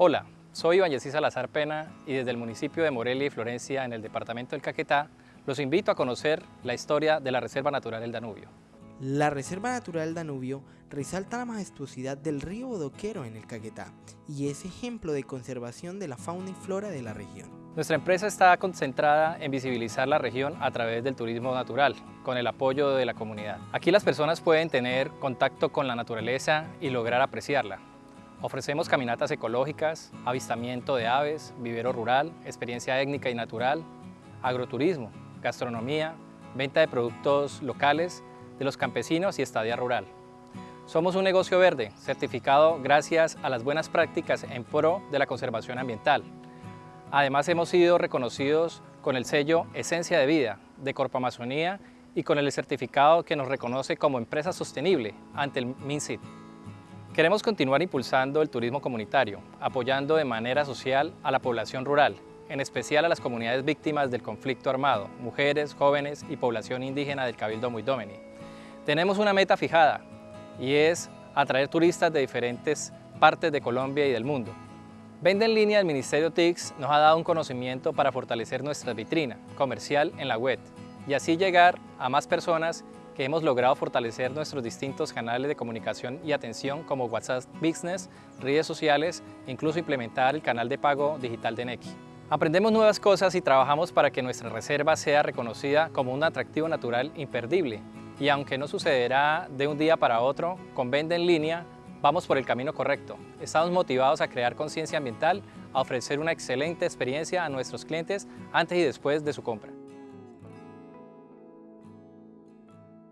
Hola, soy Iván Yesí Salazar Pena y desde el municipio de Morelia y Florencia, en el departamento del Caquetá, los invito a conocer la historia de la Reserva Natural del Danubio. La Reserva Natural del Danubio resalta la majestuosidad del río Bodoquero en el Caquetá y es ejemplo de conservación de la fauna y flora de la región. Nuestra empresa está concentrada en visibilizar la región a través del turismo natural, con el apoyo de la comunidad. Aquí las personas pueden tener contacto con la naturaleza y lograr apreciarla. Ofrecemos caminatas ecológicas, avistamiento de aves, vivero rural, experiencia étnica y natural, agroturismo, gastronomía, venta de productos locales de los campesinos y estadía rural. Somos un negocio verde, certificado gracias a las buenas prácticas en pro de la conservación ambiental. Además hemos sido reconocidos con el sello Esencia de Vida de Corpo Amazonía y con el certificado que nos reconoce como empresa sostenible ante el MINSIT. Queremos continuar impulsando el turismo comunitario, apoyando de manera social a la población rural, en especial a las comunidades víctimas del conflicto armado, mujeres, jóvenes y población indígena del Cabildo Muidomeni. Tenemos una meta fijada y es atraer turistas de diferentes partes de Colombia y del mundo. Vende en línea del Ministerio TICS nos ha dado un conocimiento para fortalecer nuestra vitrina comercial en la web y así llegar a más personas que hemos logrado fortalecer nuestros distintos canales de comunicación y atención como WhatsApp Business, redes sociales e incluso implementar el canal de pago digital de Nequi. Aprendemos nuevas cosas y trabajamos para que nuestra reserva sea reconocida como un atractivo natural imperdible. Y aunque no sucederá de un día para otro, con venta en línea, vamos por el camino correcto. Estamos motivados a crear conciencia ambiental, a ofrecer una excelente experiencia a nuestros clientes antes y después de su compra.